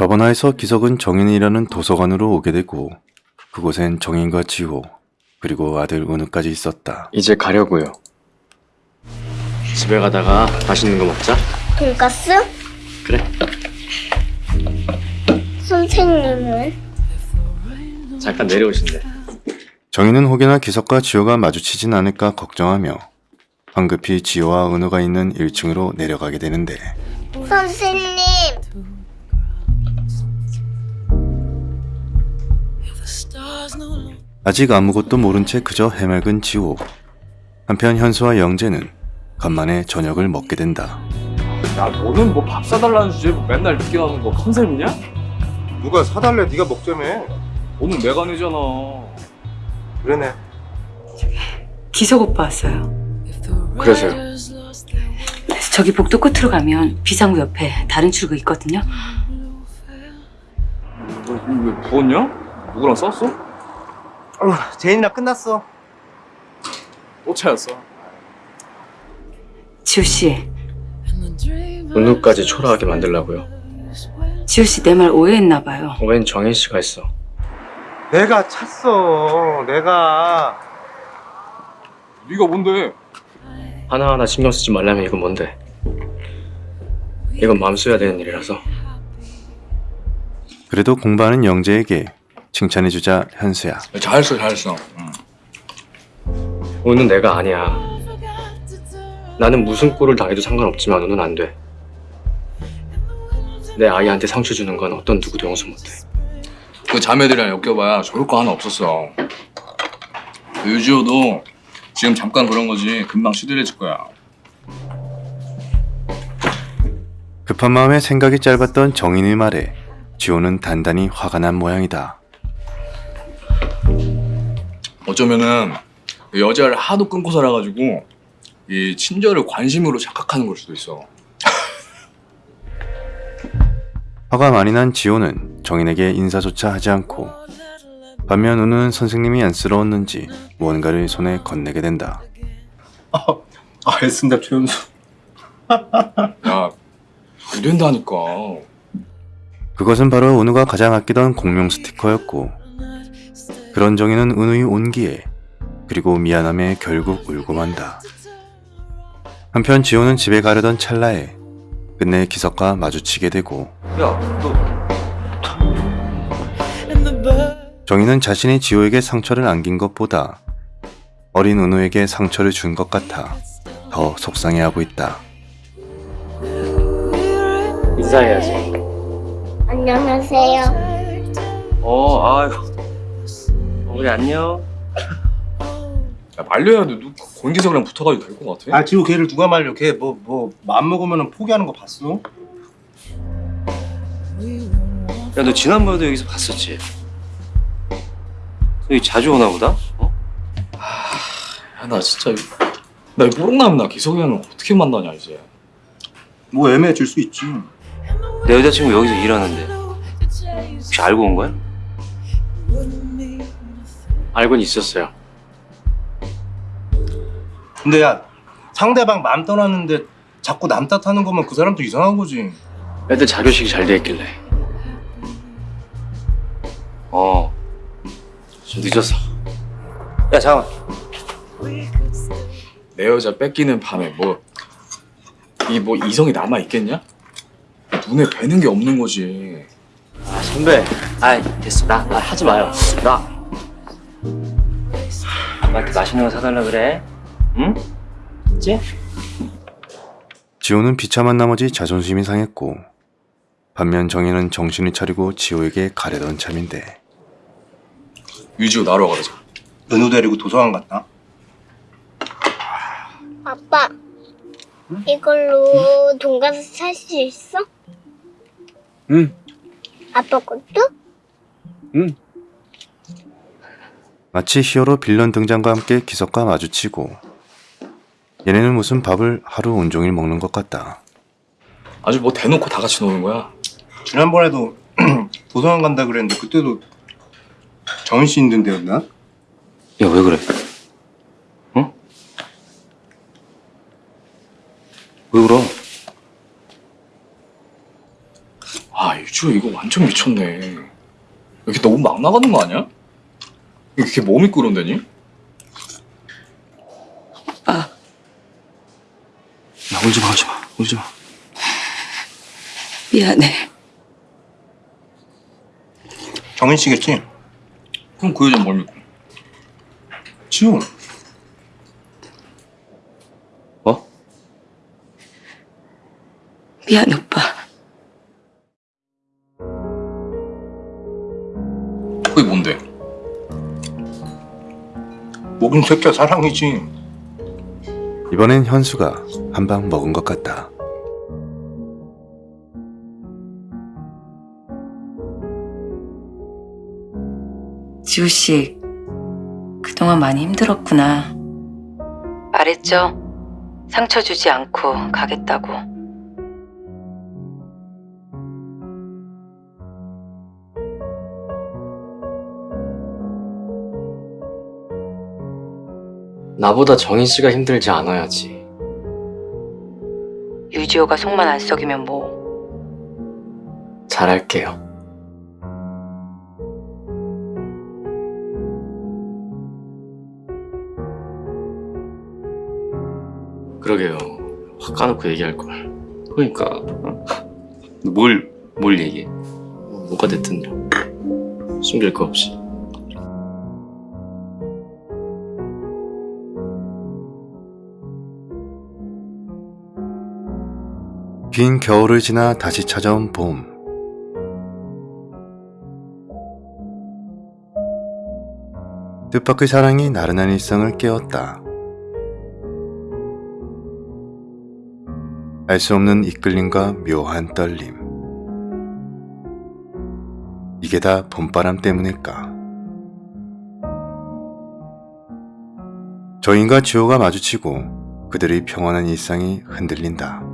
저번화에서 기석은 정인이라는 도서관으로 오게 되고 그곳엔 정인과 지호 그리고 아들 은우까지 있었다. 이제 가려고요. 집에 가다가 맛있는 거 먹자. 돈가스? 그래. 선생님은? 잠깐 내려오신대. 정인은 혹여나 기석과 지호가 마주치진 않을까 걱정하며 황급히 지호와 은우가 있는 1층으로 내려가게 되는데 선생님! 아직 아무것도 모른 채 그저 해맑은 지호. 한편 현수와 영재는 간만에 저녁을 먹게 된다. 야 너는 뭐 밥 사달라는 주제에 뭐 맨날 늦게 나오는 거 컨셉이냐? 누가 사달래 네가 먹자며 오늘 내가 내잖아 그러네 기석 오빠 왔어요. 그래서요. 그래서 저기 복도 끝으로 가면 비상구 옆에 다른 출구 있거든요. 너 이거 왜 부었냐? 누구랑 싸웠어? 어, 제인이랑 끝났어 또 차였어 지호 씨, 은우까지 초라하게 만들라고요. 지호 씨 내 말 오해했나 봐요. 웬 정인 씨가 했어. 내가 찼어 내가 네가 뭔데? 하나하나 신경 쓰지 말라면 이건 뭔데? 이건 마음 써야 되는 일이라서. 그래도 공부하는 영재에게 칭찬해주자 현수야. 잘했어 잘했어 은우는 내가 아니야. 나는 무슨 꼴을 당해도 상관없지만 은우는 안 돼. 내 아이한테 상처 주는 건 어떤 누구도 용서 못해. 그 자매들이랑 엮여봐야 좋을 거 하나 없었어. 유지호도 지금 잠깐 그런 거지 금방 시들해질 거야. 급한 마음에 생각이 짧았던 정인의 말에 지호는 단단히 화가 난 모양이다. 어쩌면은 그 여자를 하도 끊고 살아가지고 이 친절을 관심으로 착각하는 걸 수도 있어. 화가 많이 난 지호는 정인에게 인사조차 하지 않고 반면 은우는 선생님이 안쓰러웠는지 무언가를 손에 건네게 된다. 알겠습니다 최현수 야, 안 된다니까. 그것은 바로 은우가 가장 아끼던 공룡 스티커였고 그런 정인은 은우의 온기에 그리고 미안함에 결국 울고 만다. 한편 지호는 집에 가려던 찰나에 끝내 기석과 마주치게 되고 야너 정인은 자신이 지호에게 상처를 안긴 것보다 어린 은우에게 상처를 준 것 같아 더 속상해하고 있다. 인사해야지. 안녕하세요. 어, 아유. 우리 안녕. 야, 말려야 돼. 누 권기석이랑 붙어가지고 될 것 같아? 아 지호 걔를 누가 말려 걔 뭐 뭐 맘 먹으면 포기하는 거 봤어? 야, 너 지난번에도 여기서 봤었지? 너 여기 자주 오나 보다? 어? 야, 나 진짜 나이 뽀록남 나 기석이랑 어떻게 만나냐 이제. 뭐 애매해질 수 있지 내 여자친구 여기서 일하는데 혹시 알고 온 거야? 알고는 있었어요. 근데 야 상대방 맘 떠났는데 자꾸 남 탓하는 거면 그 사람도 이상한 거지 애들 자교식이 잘 돼 있길래. 어. 좀 늦었어. 야, 잠깐. 내 여자 뺏기는 밤에 뭐이뭐 이성이 남아 있겠냐? 눈에 뵈는 게 없는 거지. 아, 선배. 아이, 됐어. 나, 나 하지 마요. 나. 나한테 맛있는 거 사달라 그래. 응? 있지? 지호는 비참한 나머지 자존심이 상했고 반면 정인은 정신을 차리고 지호에게 가려던 참인데 유지호 나러 가자. 은우 데리고 도서관 갔다 아빠, 이걸로 돈가스 살 수 있어? 응. 아빠 것도? 마치 히어로 빌런 등장과 함께 기석과 마주치고 얘네는 무슨 밥을 하루 온종일 먹는 것 같다. 아주 뭐 대놓고 다 같이 노는 거야. 지난번에도 도서관 간다 그랬는데 그때도 정인 씨 있는 데였나? 야, 왜 그래? 어? 왜 울어? 아 지호 이거 완전 미쳤네. 이렇게 너무 막 나가는 거 아니야? 이렇게 몸이 끓은다니? 오빠, 나 울지 마 울지 마 울지 마 미안해. 정인 씨겠지? 그럼 그 여자 뭘 믿고? 지호. 뭐? 미안해, 오빠. 그게 뭔데? 목인 새끼야 사랑이지. 이번엔 현수가 한 방 먹은 것 같다. 지우 씨, 그동안 많이 힘들었구나. 말했죠? 상처 주지 않고 가겠다고. 나보다 정인 씨가 힘들지 않아야지. 유지호가 속만 안 썩이면 뭐. 잘할게요. 그러게요. 확 까놓고 얘기할 걸. 그러니까. 어? 뭘, 뭘 얘기해? 뭐가 됐든요 숨길 거 없이 긴 겨울을 지나 다시 찾아온 봄. 뜻밖의 사랑이 나른한 일상을 깨웠다. 알 수 없는 이끌림과 묘한 떨림. 이게 다 봄바람 때문일까? 저인과 지호가 마주치고 그들의 평온한 일상이 흔들린다.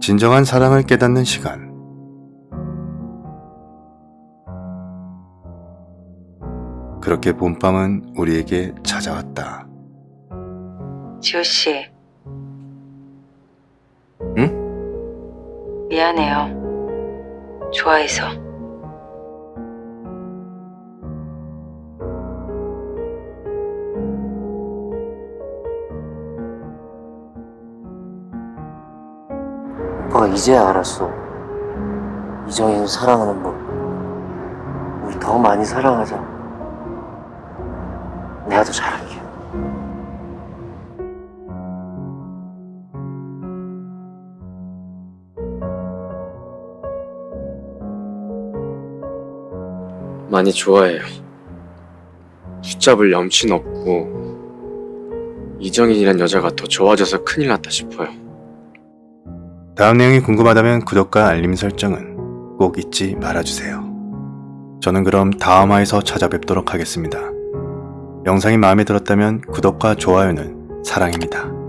진정한 사랑을 깨닫는 시간. 그렇게 봄밤은 우리에게 찾아왔다. 지우 씨. 응? 미안해요. 좋아해서. 오빠가 이제야 알았어. 이정희는 사랑하는 법. 우리 더 많이 사랑하자. 내가 더 잘할게. 많이 좋아해요. 붙잡을 염치는 없고 이정인이란 여자가 더 좋아져서 큰일 났다 싶어요. 다음 내용이 궁금하다면 구독과 알림 설정은 꼭 잊지 말아주세요. 저는 그럼 다음 화에서 찾아뵙도록 하겠습니다. 영상이 마음에 들었다면 구독과 좋아요는 사랑입니다.